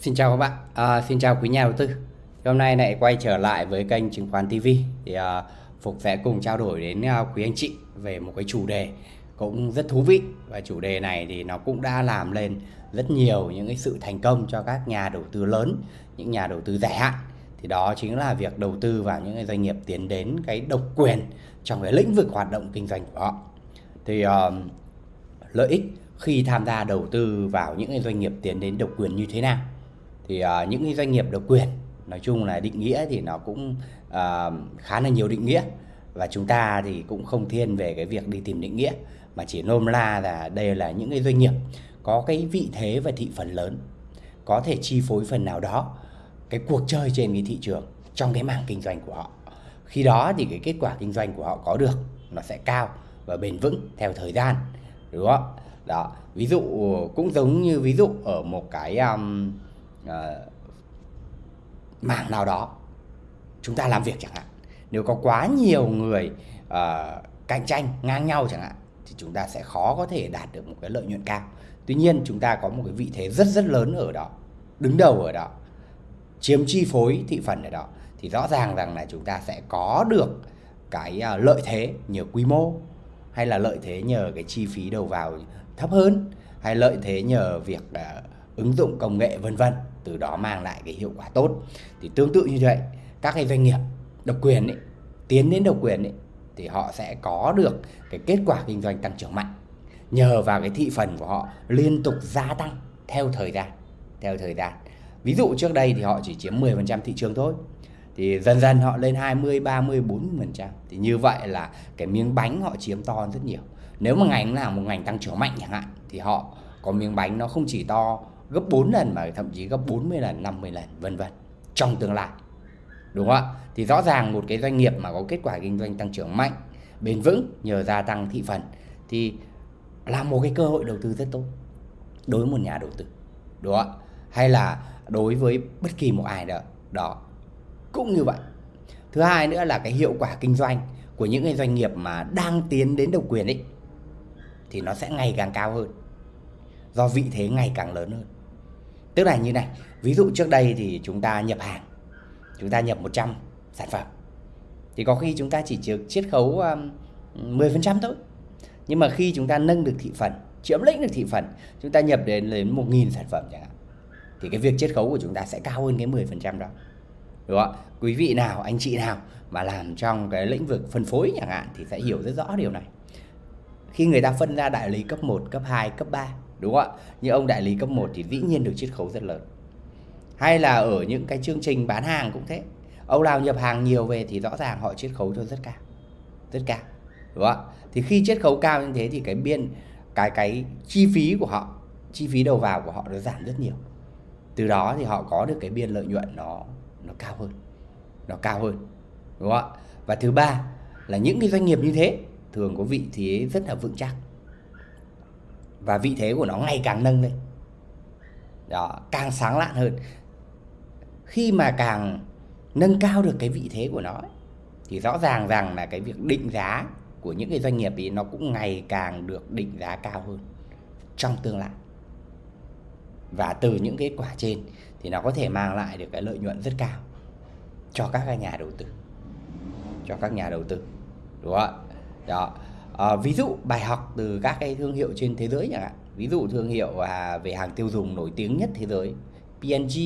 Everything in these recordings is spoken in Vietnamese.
Xin chào các bạn, à, xin chào quý nhà đầu tư. Hôm nay lại quay trở lại với kênh chứng khoán TV thì à, Phục sẽ cùng trao đổi đến à, quý anh chị về một cái chủ đề cũng rất thú vị và chủ đề này thì nó cũng đã làm lên rất nhiều những cái sự thành công cho các nhà đầu tư lớn, những nhà đầu tư dài hạn. Thì đó chính là việc đầu tư vào những cái doanh nghiệp tiến đến cái độc quyền trong cái lĩnh vực hoạt động kinh doanh của họ. Thì uh, lợi ích khi tham gia đầu tư vào những cái doanh nghiệp tiến đến độc quyền như thế nào? Thì uh, những cái doanh nghiệp độc quyền nói chung là định nghĩa thì nó cũng uh, khá là nhiều định nghĩa. Và chúng ta thì cũng không thiên về cái việc đi tìm định nghĩa mà chỉ nôm la là đây là những cái doanh nghiệp có cái vị thế và thị phần lớn có thể chi phối phần nào đó cái cuộc chơi trên cái thị trường trong cái mảng kinh doanh của họ. Khi đó thì cái kết quả kinh doanh của họ có được nó sẽ cao và bền vững theo thời gian đúng không đó ví dụ cũng giống như ví dụ ở một cái um, Ờ, uh, mảng nào đó chúng ta làm việc chẳng hạn. Nếu có quá nhiều người uh, cạnh tranh ngang nhau chẳng hạn thì chúng ta sẽ khó có thể đạt được một cái lợi nhuận cao. Tuy nhiên chúng ta có một cái vị thế rất rất lớn ở đó đứng đầu ở đó chiếm chi phối thị phần ở đó thì rõ ràng rằng là chúng ta sẽ có được cái uh, lợi thế nhờ quy mô hay là lợi thế nhờ cái chi phí đầu vào thấp hơn hay lợi thế nhờ việc uh, ứng dụng công nghệ vân vân từ đó mang lại cái hiệu quả tốt. Thì tương tự như vậy các cái doanh nghiệp độc quyền ấy, tiến đến độc quyền ấy, thì họ sẽ có được cái kết quả kinh doanh tăng trưởng mạnh. Nhờ vào cái thị phần của họ liên tục gia tăng theo thời gian theo thời gian. Ví dụ trước đây thì họ chỉ chiếm 10% thị trường thôi. Thì dần dần họ lên 20, 30, 40% thì như vậy là cái miếng bánh họ chiếm to hơn rất nhiều. Nếu mà ngành nào một ngành tăng trưởng mạnh chẳng hạn thì họ có miếng bánh nó không chỉ to gấp 4 lần mà thậm chí gấp 40 lần, 50 lần vân vân trong tương lai. Đúng không ạ? Thì rõ ràng một cái doanh nghiệp mà có kết quả kinh doanh tăng trưởng mạnh, bền vững nhờ gia tăng thị phần thì là một cái cơ hội đầu tư rất tốt đối với một nhà đầu tư. Đúng không ạ? Hay là đối với bất kỳ một ai đó đó cũng như vậy. Thứ hai nữa là cái hiệu quả kinh doanh của những cái doanh nghiệp mà đang tiến đến độc quyền ấy thì nó sẽ ngày càng cao hơn do vị thế ngày càng lớn hơn Tức là như này, ví dụ trước đây thì chúng ta nhập hàng, chúng ta nhập 100 sản phẩm. Thì có khi chúng ta chỉ chiếm chiết khấu um, 10% thôi. Nhưng mà khi chúng ta nâng được thị phần, chiếm lĩnh được thị phần, chúng ta nhập đến đến 1.000 sản phẩm chẳng hạn. Thì cái việc chiết khấu của chúng ta sẽ cao hơn cái 10% đó. Đúng không? Quý vị nào, anh chị nào mà làm trong cái lĩnh vực phân phối chẳng hạn thì sẽ hiểu rất rõ điều này. Khi người ta phân ra đại lý cấp 1, cấp 2, cấp 3 đúng không ạ? Như ông đại lý cấp 1 thì dĩ nhiên được chiết khấu rất lớn. Hay là ở những cái chương trình bán hàng cũng thế. Ông nào nhập hàng nhiều về thì rõ ràng họ chiết khấu cho rất cao. Rất cao. Đúng không ạ? Thì khi chiết khấu cao như thế thì cái biên, cái cái chi phí của họ, chi phí đầu vào của họ nó giảm rất nhiều. Từ đó thì họ có được cái biên lợi nhuận nó nó cao hơn. Nó cao hơn. Đúng không ạ? Và thứ ba là những cái doanh nghiệp như thế thường có vị thế rất là vững chắc và vị thế của nó ngày càng nâng lên. Đó càng sáng lạn hơn. Khi mà càng nâng cao được cái vị thế của nó ấy, thì rõ ràng rằng là cái việc định giá của những cái doanh nghiệp ấy nó cũng ngày càng được định giá cao hơn trong tương lai. Và từ những kết quả trên thì nó có thể mang lại được cái lợi nhuận rất cao cho các nhà đầu tư. Cho các nhà đầu tư. Đúng không ạ? Đó à, ví dụ bài học từ các cái thương hiệu trên thế giới chẳng hạn. Ví dụ thương hiệu à, về hàng tiêu dùng nổi tiếng nhất thế giới P&G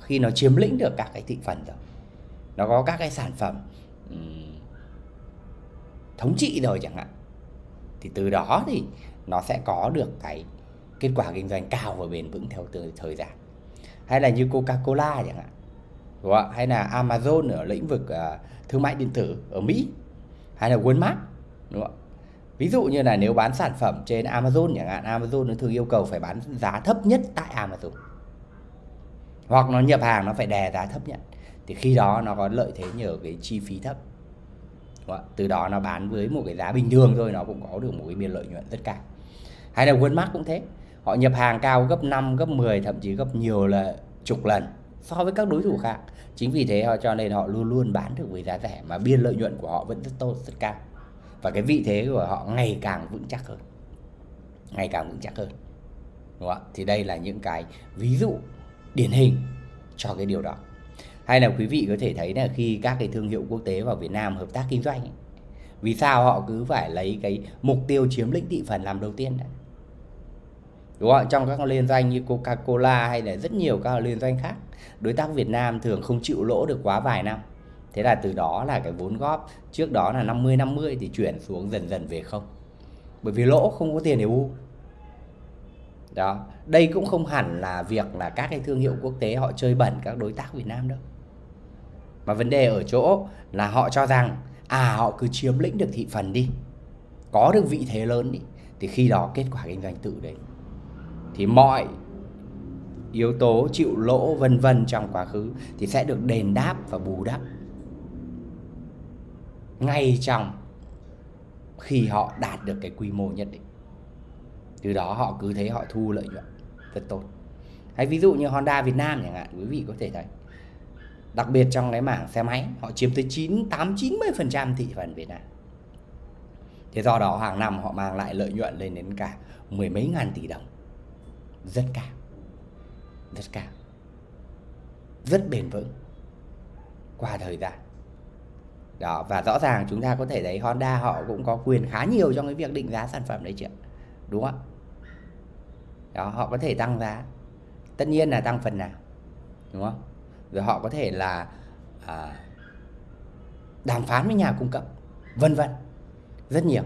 khi nó chiếm lĩnh được các cái thị phần rồi. Nó có các cái sản phẩm um, thống trị rồi chẳng hạn. Thì từ đó thì nó sẽ có được cái kết quả kinh doanh cao và bền vững theo từ thời gian. Hay là như Coca-Cola chẳng hạn. Đúng không? hay là Amazon ở lĩnh vực uh, thương mại điện tử ở Mỹ. Hay là Walmart đúng không ví dụ như là nếu bán sản phẩm trên Amazon chẳng hạn Amazon nó thường yêu cầu phải bán giá thấp nhất tại Amazon. Hoặc nó nhập hàng nó phải đè giá thấp nhất. Thì khi đó nó có lợi thế nhờ cái chi phí thấp. Từ đó nó bán với một cái giá bình thường thôi nó cũng có được một cái biên lợi nhuận rất cao. Hay là Walmart cũng thế. Họ nhập hàng cao gấp 5, gấp 10 thậm chí gấp nhiều là chục lần so với các đối thủ khác. Chính vì thế họ cho nên họ luôn luôn bán được với giá rẻ mà biên lợi nhuận của họ vẫn rất tốt rất cao và cái vị thế của họ ngày càng vững chắc hơn. Ngày càng vững chắc hơn. Đúng không ạ? Thì đây là những cái ví dụ điển hình cho cái điều đó. Hay là quý vị có thể thấy là khi các cái thương hiệu quốc tế vào Việt Nam hợp tác kinh doanh ấy, vì sao họ cứ phải lấy cái mục tiêu chiếm lĩnh thị phần làm đầu tiên đấy? Đúng không trong các liên doanh như Coca-Cola hay là rất nhiều các liên doanh khác đối tác Việt Nam thường không chịu lỗ được quá vài năm thế là từ đó là cái vốn góp trước đó là 50 50 thì chuyển xuống dần dần về không. Bởi vì lỗ không có tiền để u. Đó, đây cũng không hẳn là việc là các cái thương hiệu quốc tế họ chơi bẩn các đối tác Việt Nam đâu. Mà vấn đề ở chỗ là họ cho rằng à họ cứ chiếm lĩnh được thị phần đi, có được vị thế lớn đi, thì khi đó kết quả kinh doanh tự đấy thì mọi yếu tố chịu lỗ vân vân trong quá khứ thì sẽ được đền đáp và bù đắp ngay trong khi họ đạt được cái quy mô nhất định. Từ đó họ cứ thấy họ thu lợi nhuận rất tốt. Hay ví dụ như Honda Việt Nam chẳng hạn, quý vị có thể thấy. Đặc biệt trong cái mảng xe máy, họ chiếm tới 9 8 90 phần trăm thị phần Việt Nam. Thế do đó hàng năm họ mang lại lợi nhuận lên đến cả mười mấy ngàn tỷ đồng. Rất cao. Rất cao. Rất bền vững. Qua thời gian đó và rõ ràng chúng ta có thể thấy Honda họ cũng có quyền khá nhiều trong cái việc định giá sản phẩm đấy chị ạ. Đúng không đó họ có thể tăng giá. Tất nhiên là tăng phần nào đúng không? Rồi họ có thể là à, đàm phán với nhà cung cấp vân vân rất nhiều.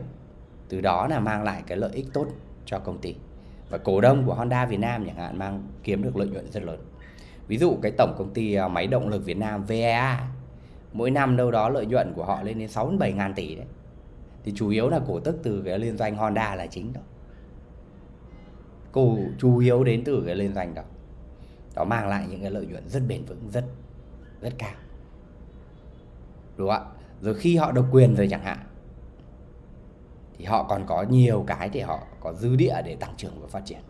Từ đó là mang lại cái lợi ích tốt cho công ty. Và cổ đông của Honda Việt Nam chẳng hạn mang kiếm được lợi nhuận rất lớn. Ví dụ cái tổng công ty à, máy động lực Việt Nam VEA mỗi năm đâu đó lợi nhuận của họ lên đến 6 7 ngàn tỷ đấy. Thì chủ yếu là cổ tức từ cái liên doanh Honda là chính đó. Cổ chủ yếu đến từ cái liên doanh đó. Đó mang lại những cái lợi nhuận rất bền vững, rất rất cao. Đúng không ạ? Rồi khi họ độc quyền rồi chẳng hạn, thì họ còn có nhiều cái để họ có dư địa để tăng trưởng và phát triển.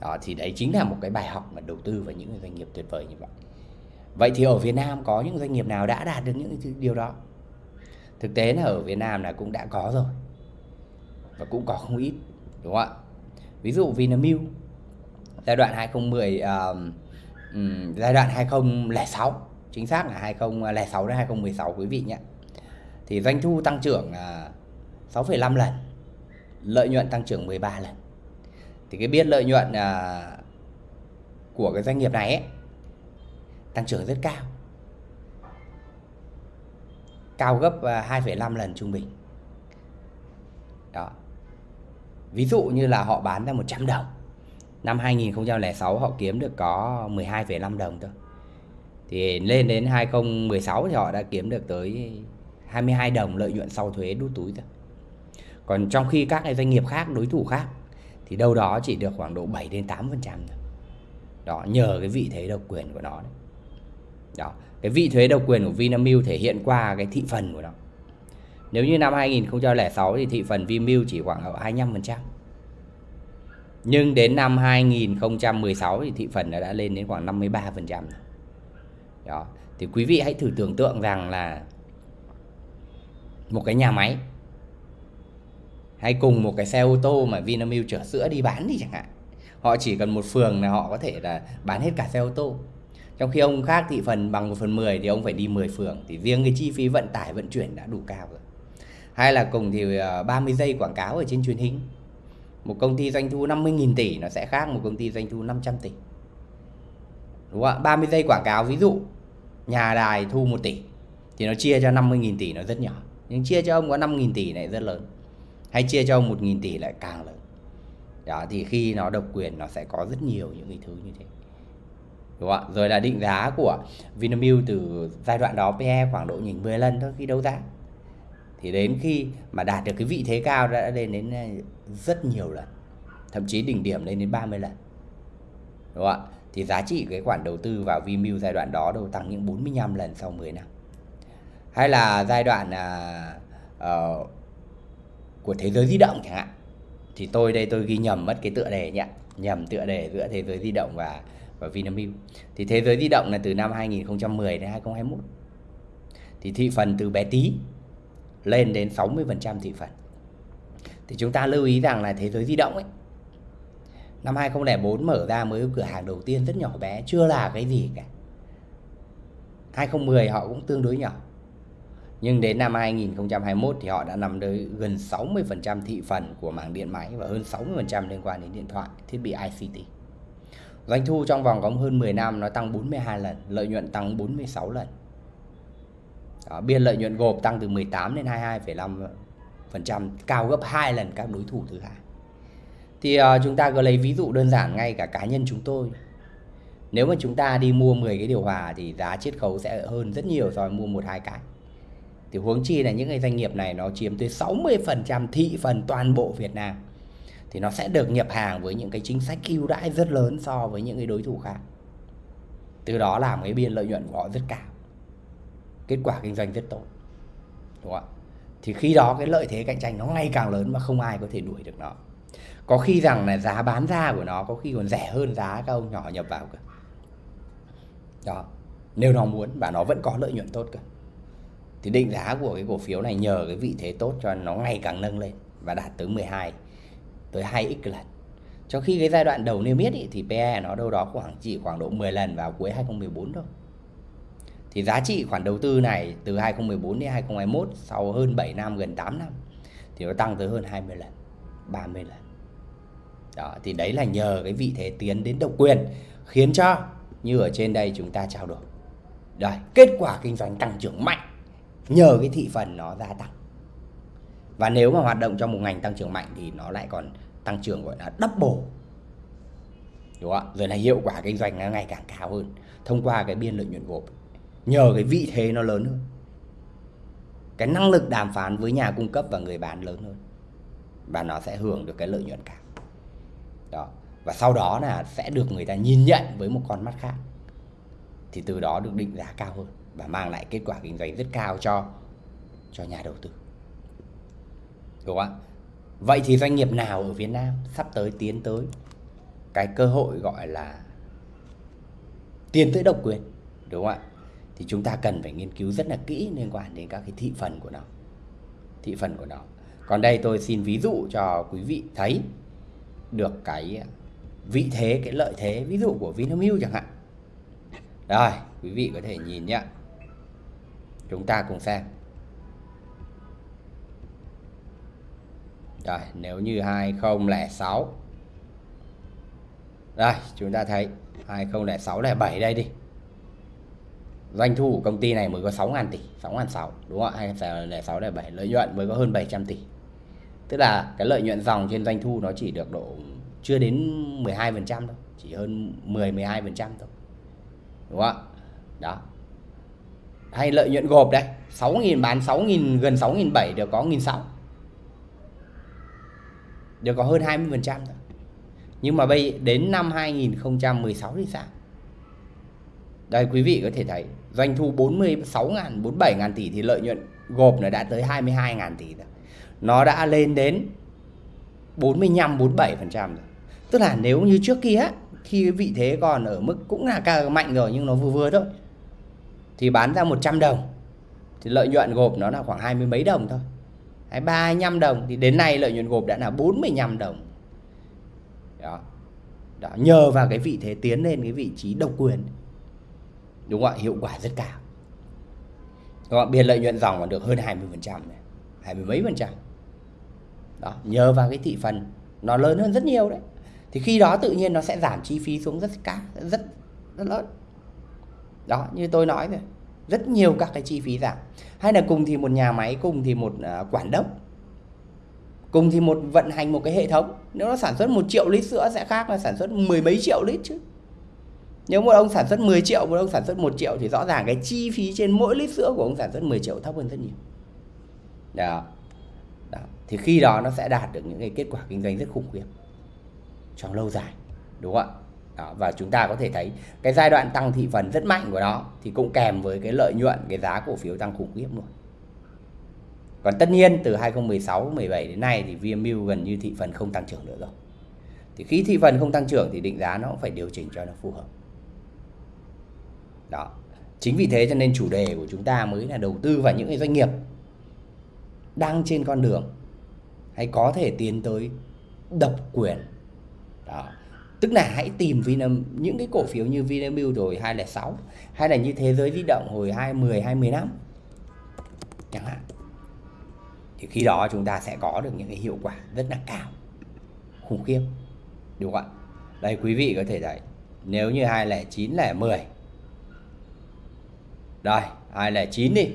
Đó, thì đấy chính là một cái bài học mà đầu tư vào những doanh nghiệp tuyệt vời như vậy vậy thì ở Việt Nam có những doanh nghiệp nào đã đạt được những điều đó? Thực tế là ở Việt Nam là cũng đã có rồi. Và cũng có không ít đúng không ạ? Ví dụ Vinamilk giai đoạn 2010 uh, um, giai đoạn 2006 chính xác là 2006 đến 2016 quý vị nhé. Thì doanh thu tăng trưởng uh, 6,5 lần lợi nhuận tăng trưởng 13 lần. Thì cái biết lợi nhuận uh, của cái doanh nghiệp này ấy, tăng trưởng rất cao. Cao gấp à, 2,5 lần trung bình. Đó. Ví dụ như là họ bán ra 100 đồng. Năm 2006 họ kiếm được có 12,5 đồng thôi. Thì lên đến 2016 thì họ đã kiếm được tới 22 đồng lợi nhuận sau thuế đút túi thôi. Còn trong khi các doanh nghiệp khác đối thủ khác thì đâu đó chỉ được khoảng độ 7 đến 8 phần trăm đó nhờ cái vị thế độc quyền của nó đấy đó cái vị thuế độc quyền của Vinamilk thể hiện qua cái thị phần của nó nếu như năm 2006 thì thị phần Vinamilk chỉ khoảng ở 25% nhưng đến năm 2016 thì thị phần đã lên đến khoảng 53%. Đó. Thì quý vị hãy thử tưởng tượng rằng là một cái nhà máy hay cùng một cái xe ô tô mà Vinamilk chở sữa đi bán thì chẳng hạn. Họ chỉ cần một phường là họ có thể là bán hết cả xe ô tô. Trong khi ông khác thị phần bằng 1 phần 10 thì ông phải đi 10 phường. Thì riêng cái chi phí vận tải, vận chuyển đã đủ cao rồi. Hay là cùng thì ờ, 30 giây quảng cáo ở trên truyền hình. Một công ty doanh thu 50.000 tỷ, nó sẽ khác một công ty doanh thu 500 tỷ. Đúng không ạ? 30 giây quảng cáo, ví dụ, nhà đài thu 1 tỷ, thì nó chia cho 50.000 tỷ, nó rất nhỏ. Nhưng chia cho ông có 5.000 tỷ này rất lớn. Hay chia cho ông 1.000 tỷ lại càng lớn. Đó, thì khi nó độc quyền, nó sẽ có rất nhiều những cái thứ như thế đúng không ạ? Rồi là định giá của Vinamilk từ giai đoạn đó PE khoảng độ nhìn 10 lần thôi khi đấu giá. Thì đến khi mà đạt được cái vị thế cao đã lên đến à, rất nhiều lần thậm chí đỉnh điểm lên đến 30 lần. Đúng không ạ? Thì giá trị cái khoản đầu tư vào Vinamilk giai đoạn đó đâu tăng những 45 lần sau 10 năm. Hay là giai đoạn à, uh, của thế giới di động chẳng hạn. Thì tôi đây tôi ghi nhầm mất cái tựa đề nhỉ? Nhầm tựa đề giữa thế giới di động và và Vinamilk. Thì thế giới di động là từ năm 2010 đến 2021 thì thị phần từ bé tí lên đến 60% thị phần. Thì chúng ta lưu ý rằng là thế giới di động ấy năm 2004 mở ra mới cửa hàng đầu tiên rất nhỏ bé chưa là cái gì cả. 2010 họ cũng tương đối nhỏ. Nhưng đến năm 2021 thì họ đã nằm tới gần 60% thị phần của mảng điện máy và hơn 60% liên quan đến điện thoại, thiết bị ICT. Doanh thu trong vòng có hơn 10 năm nó tăng 42 lần, lợi nhuận tăng 46 lần. Đó, biên lợi nhuận gộp tăng từ 18 đến 22,5%, cao gấp 2 lần các đối thủ thứ hai. Thì uh, chúng ta cứ lấy ví dụ đơn giản ngay cả cá nhân chúng tôi. Nếu mà chúng ta đi mua 10 cái điều hòa thì giá chiết khấu sẽ hơn rất nhiều so với mua một hai cái. Thì huống chi là những cái doanh nghiệp này nó chiếm tới 60% thị phần toàn bộ Việt Nam. Thì nó sẽ được nhập hàng với những cái chính sách ưu đãi rất lớn so với những cái đối thủ khác. Từ đó làm cái biên lợi nhuận của họ rất cao. Kết quả kinh doanh rất tốt. Đúng không ạ? Thì khi đó cái lợi thế cạnh tranh nó ngày càng lớn mà không ai có thể đuổi được nó. Có khi rằng là giá bán ra của nó có khi còn rẻ hơn giá các ông nhỏ nhập vào cơ. Đó. Nếu nó muốn và nó vẫn có lợi nhuận tốt cơ thì định giá của cái cổ phiếu này nhờ cái vị thế tốt cho nó ngày càng nâng lên và đạt tới 12 tới 2x lần. Trong khi cái giai đoạn đầu niêm yết thì PE nó đâu đó khoảng chỉ khoảng độ 10 lần vào cuối 2014 thôi. Thì giá trị khoản đầu tư này từ 2014 đến 2021 sau hơn 7 năm gần 8 năm thì nó tăng tới hơn 20 lần, 30 lần. Đó, thì đấy là nhờ cái vị thế tiến đến độc quyền khiến cho như ở trên đây chúng ta trao đổi. Đây, kết quả kinh doanh tăng trưởng mạnh nhờ cái thị phần nó gia tăng và nếu mà hoạt động trong một ngành tăng trưởng mạnh thì nó lại còn tăng trưởng gọi là double. Đúng không ạ? Rồi là hiệu quả kinh doanh nó ngày càng cao hơn thông qua cái biên lợi nhuận gộp. Nhờ cái vị thế nó lớn hơn. Cái năng lực đàm phán với nhà cung cấp và người bán lớn hơn. Và nó sẽ hưởng được cái lợi nhuận cao. Đó. Và sau đó là sẽ được người ta nhìn nhận với một con mắt khác. Thì từ đó được định giá cao hơn và mang lại kết quả kinh doanh rất cao cho cho nhà đầu tư. Đúng không ạ? Vậy thì doanh nghiệp nào ở Việt Nam sắp tới tiến tới cái cơ hội gọi là tiến tới độc quyền, đúng không ạ? Thì chúng ta cần phải nghiên cứu rất là kỹ liên quan đến các cái thị phần của nó. Thị phần của nó. Còn đây tôi xin ví dụ cho quý vị thấy được cái vị thế, cái lợi thế ví dụ của Vinamilk chẳng hạn. Rồi, quý vị có thể nhìn nhé. Chúng ta cùng xem. Rồi, nếu như 2006 Đây, chúng ta thấy 2006 là 7 đây đi. Doanh thu của công ty này mới có 6.000 tỷ, 6.600 đúng không ạ? 2006 là 7 lợi nhuận mới có hơn 700 tỷ. Tức là cái lợi nhuận dòng trên doanh thu nó chỉ được độ chưa đến 12% thôi chỉ hơn 10 12% thôi. Đúng không ạ? Đó, hay lợi nhuận gộp đây 6.000 bán 6.000 gần 6.700 được có 1.600 được có hơn 20% thôi. Nhưng mà bây đến năm 2016 thì sao? Đây, quý vị có thể thấy, doanh thu 46 ngàn 47 ngàn tỷ thì lợi nhuận gộp nó đã tới 22 ngàn tỷ rồi. Nó đã lên đến 45 47% rồi. Tức là nếu như trước kia khi cái vị thế còn ở mức cũng là càng mạnh rồi nhưng nó vừa vừa thôi, thì bán ra 100 đồng, thì lợi nhuận gộp nó là khoảng hai mươi mấy đồng thôi hay 35 đồng thì đến nay lợi nhuận gộp đã là 45 đồng. Đó. đó, nhờ vào cái vị thế tiến lên, cái vị trí độc quyền. Đúng không ạ? Hiệu quả rất cao. Đúng không? biên lợi nhuận dòng còn được hơn 20 phần trăm hai mươi mấy phần trăm. Đó, nhờ vào cái thị phần nó lớn hơn rất nhiều đấy. Thì khi đó tự nhiên nó sẽ giảm chi phí xuống rất cao, rất rất lớn. Đó, như tôi nói rồi rất nhiều các cái chi phí giảm. Hay là cùng thì một nhà máy, cùng thì một à, quản đốc, cùng thì một vận hành một cái hệ thống. Nếu nó sản xuất một triệu lít sữa sẽ khác là sản xuất mười mấy triệu lít chứ. Nếu một ông sản xuất 10 triệu, một ông sản xuất 1 triệu thì rõ ràng cái chi phí trên mỗi lít sữa của ông sản xuất 10 triệu thấp hơn rất nhiều. Đó. đó. Thì khi đó nó sẽ đạt được những cái kết quả kinh doanh rất khủng khiếp trong lâu dài, đúng không ạ? Đó, và chúng ta có thể thấy cái giai đoạn tăng thị phần rất mạnh của nó thì cũng kèm với cái lợi nhuận cái giá cổ phiếu tăng khủng khiếp luôn. Còn tất nhiên từ 2016 17 đến nay thì VMU gần như thị phần không tăng trưởng nữa rồi. Thì khi thị phần không tăng trưởng thì định giá nó cũng phải điều chỉnh cho nó phù hợp. Đó chính vì thế cho nên chủ đề của chúng ta mới là đầu tư vào những cái doanh nghiệp đang trên con đường hay có thể tiến tới độc quyền. Đó tức là hãy tìm Vinam những cái cổ phiếu như Vinamilk rồi 206 hay là như thế giới di động hồi 20 25 chẳng hạn. Thì khi đó chúng ta sẽ có được những cái hiệu quả rất là cao. Khủng khiếp. Đúng không ạ? Đây, quý vị có thể thấy, nếu như 209 là 10 đây 209 đi.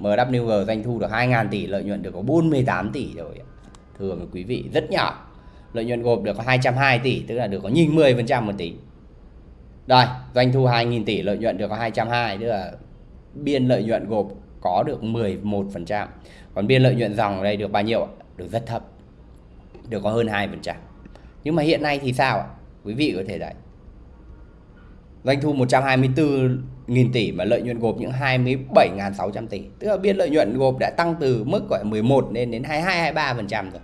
MWG doanh thu được 2.000 tỷ, lợi nhuận được có 48 tỷ rồi thường quý vị, rất nhỏ lợi nhuận gộp được có 220 tỷ, tức là được có nhìn 10% một tỷ. Rồi doanh thu 2.000 tỷ, lợi nhuận được có 220 tức là biên lợi nhuận gộp có được 11% còn biên lợi nhuận dòng ở đây được bao nhiêu được rất thấp, được có hơn 2% nhưng mà hiện nay thì sao ạ? Quý vị có thể đấy doanh thu 124.000 tỷ mà lợi nhuận gộp những 27.600 tỷ, tức là biên lợi nhuận gộp đã tăng từ mức gọi 11 lên đến 22 23% rồi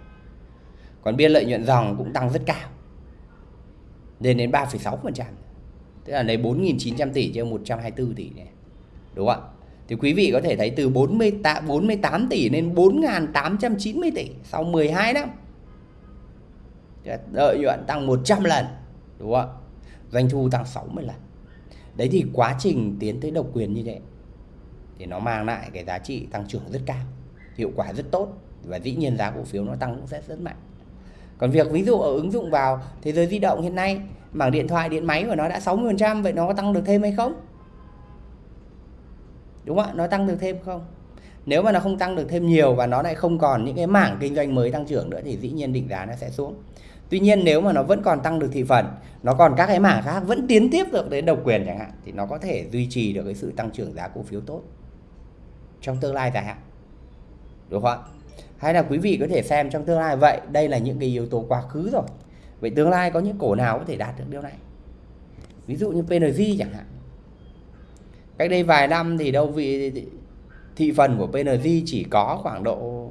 còn biên lợi nhuận dòng cũng tăng rất cao lên đến 3,6% tức là lấy 4.900 tỷ trên 124 tỷ này đúng không ạ? Thì quý vị có thể thấy từ 48, 48 tỷ lên 4.890 tỷ sau 12 năm. Lợi nhuận tăng 100 lần đúng không ạ? Doanh thu tăng 60 lần. Đấy thì quá trình tiến tới độc quyền như thế thì nó mang lại cái giá trị tăng trưởng rất cao hiệu quả rất tốt và dĩ nhiên giá cổ phiếu nó tăng cũng sẽ rất mạnh còn việc ví dụ ở ứng dụng vào thế giới di động hiện nay mảng điện thoại, điện máy của nó đã 60% vậy nó có tăng được thêm hay không? Đúng không ạ? Nó tăng được thêm không? Nếu mà nó không tăng được thêm nhiều và nó lại không còn những cái mảng kinh doanh mới tăng trưởng nữa thì dĩ nhiên định giá nó sẽ xuống. Tuy nhiên nếu mà nó vẫn còn tăng được thị phần, nó còn các cái mảng khác vẫn tiến tiếp được đến độc quyền chẳng hạn, thì nó có thể duy trì được cái sự tăng trưởng giá cổ phiếu tốt trong tương lai dài hạn. Đúng không ạ? Hay là quý vị có thể xem trong tương lai. Vậy đây là những cái yếu tố quá khứ rồi. Vậy tương lai có những cổ nào có thể đạt được điều này? Ví dụ như PNG chẳng hạn. Cách đây vài năm thì đâu vị thị phần của PNG chỉ có khoảng độ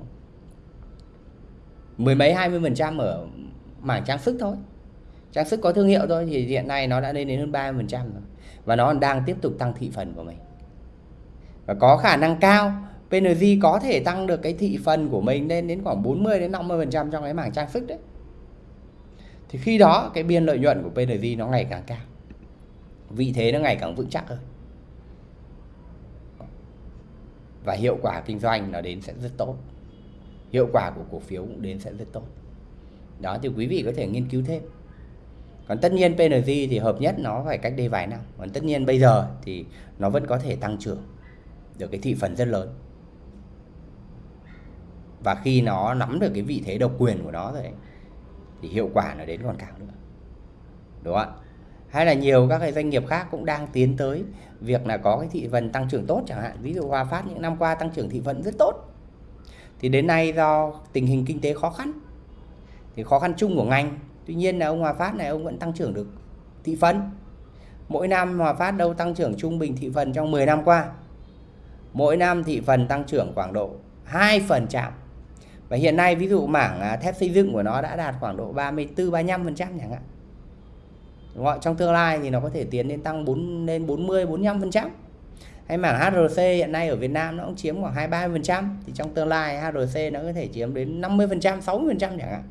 mười mấy, hai mươi phần trăm ở mảng trang sức thôi. Trang sức có thương hiệu thôi thì hiện nay nó đã lên đến hơn 30 phần trăm rồi. Và nó đang tiếp tục tăng thị phần của mình. Và có khả năng cao PNG có thể tăng được cái thị phần của mình lên đến khoảng 40 đến 50 phần trăm trong cái mảng trang sức đấy. Thì khi đó, cái biên lợi nhuận của PNG nó ngày càng cao. Vị thế nó ngày càng vững chắc hơn. Và hiệu quả kinh doanh nó đến sẽ rất tốt. Hiệu quả của cổ phiếu cũng đến sẽ rất tốt. Đó, thì quý vị có thể nghiên cứu thêm. Còn tất nhiên PNG thì hợp nhất nó phải cách đây vài năm. Còn tất nhiên bây giờ thì nó vẫn có thể tăng trưởng được cái thị phần rất lớn và khi nó nắm được cái vị thế độc quyền của nó rồi ấy, thì hiệu quả nó đến còn cao nữa. Đúng không ạ? Hay là nhiều các cái doanh nghiệp khác cũng đang tiến tới việc là có cái thị phần tăng trưởng tốt chẳng hạn. Ví dụ Hòa Phát những năm qua tăng trưởng thị phần rất tốt. Thì đến nay do tình hình kinh tế khó khăn thì khó khăn chung của ngành. Tuy nhiên là ông Hòa Phát này ông vẫn tăng trưởng được thị phần. Mỗi năm Hòa Phát đâu tăng trưởng trung bình thị phần trong 10 năm qua? Mỗi năm thị phần tăng trưởng khoảng độ 2% và hiện nay ví dụ mảng à, thép xây dựng của nó đã đạt khoảng độ 34 35% chẳng hạn Đúng không? Trong tương lai thì nó có thể tiến đến tăng 4 lên 40 45%. Hay mảng HRC hiện nay ở Việt Nam nó cũng chiếm khoảng 23% thì trong tương lai HRC nó có thể chiếm đến 50%, 60% chẳng hạn.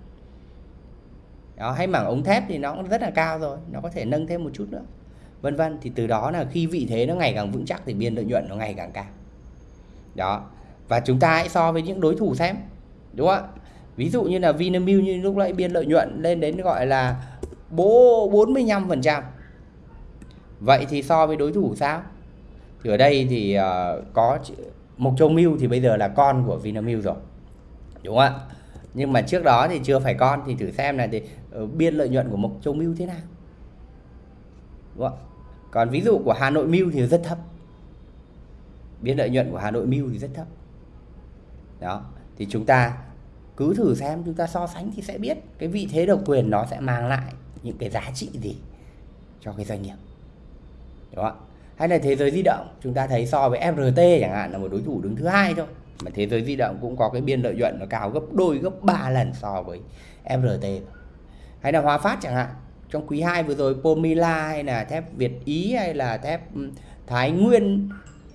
Đó, hay mảng ống thép thì nó cũng rất là cao rồi, nó có thể nâng thêm một chút nữa. Vân vân thì từ đó là khi vị thế nó ngày càng vững chắc thì biên lợi nhuận nó ngày càng cao. Đó. Và chúng ta hãy so với những đối thủ xem. Đúng không ạ? Ví dụ như là Vinamilk như lúc nãy biên lợi nhuận lên đến gọi là bố 45%. Vậy thì so với đối thủ sao? Thì ở đây thì uh, có Mộc Châu Milk thì bây giờ là con của Vinamilk rồi. Đúng không ạ? Nhưng mà trước đó thì chưa phải con thì thử xem là thì uh, biên lợi nhuận của Mộc Châu Milk thế nào. Đúng không? Còn ví dụ của Hà Nội Milk thì rất thấp. Biên lợi nhuận của Hà Nội Milk thì rất thấp. Đó, thì chúng ta cứ thử xem, chúng ta so sánh thì sẽ biết cái vị thế độc quyền nó sẽ mang lại những cái giá trị gì cho cái doanh nghiệp. Đúng không hay là thế giới di động, chúng ta thấy so với FRT chẳng hạn là một đối thủ đứng thứ hai thôi. Mà thế giới di động cũng có cái biên lợi nhuận nó cao gấp đôi, gấp 3 lần so với FRT hay là Hòa Phát chẳng hạn, trong quý 2 vừa rồi Pomila hay là thép Việt Ý hay là thép ừ, Thái Nguyên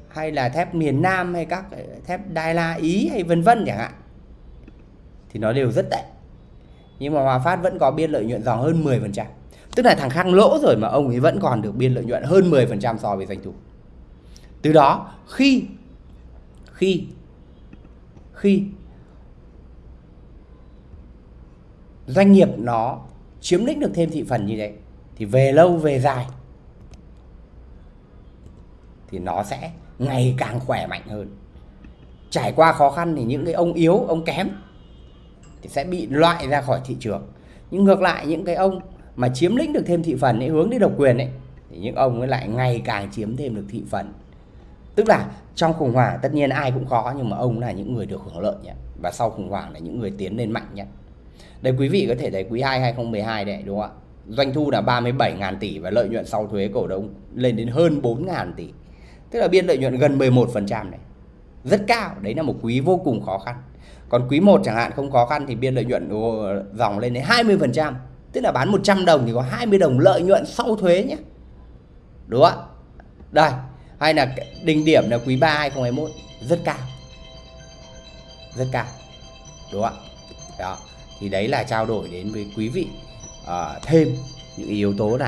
hay là thép miền Nam hay các thép Đài La Ý hay vân vân chẳng hạn thì nó đều rất tệ. Nhưng mà Hòa Phát vẫn có biên lợi nhuận dòng hơn 10%. tức là thằng khác lỗ rồi mà ông ấy vẫn còn được biên lợi nhuận hơn 10% so với doanh thu. Từ đó, khi khi khi doanh nghiệp nó chiếm lĩnh được thêm thị phần như thế, thì về lâu về dài thì nó sẽ ngày càng khỏe mạnh hơn. Trải qua khó khăn thì những cái ông yếu, ông kém thì sẽ bị loại ra khỏi thị trường. Nhưng ngược lại, những cái ông mà chiếm lĩnh được thêm thị phần ấy, hướng đi độc quyền ấy, thì những ông ấy lại ngày càng chiếm thêm được thị phần. Tức là trong khủng hoảng, tất nhiên ai cũng khó, nhưng mà ông là những người được hưởng lợi nhé và sau khủng hoảng là những người tiến lên mạnh nhất đây, quý vị có thể thấy quý 2 2012 đấy đúng không ạ? Doanh thu là 37.000 tỷ và lợi nhuận sau thuế cổ đông lên đến hơn 4.000 tỷ. Tức là biên lợi nhuận gần 11% này. Rất cao, đấy là một quý vô cùng khó khăn còn quý 1 chẳng hạn không khó khăn thì biên lợi nhuận dòng lên đến 20% tức là bán 100 đồng thì có 20 đồng lợi nhuận sau thuế nhé. Đúng không ạ? Đây hay là đỉnh điểm là quý 3 2021 rất cao. Rất cao. Đúng không ạ? Đó thì đấy là trao đổi đến với quý vị uh, thêm những yếu tố này.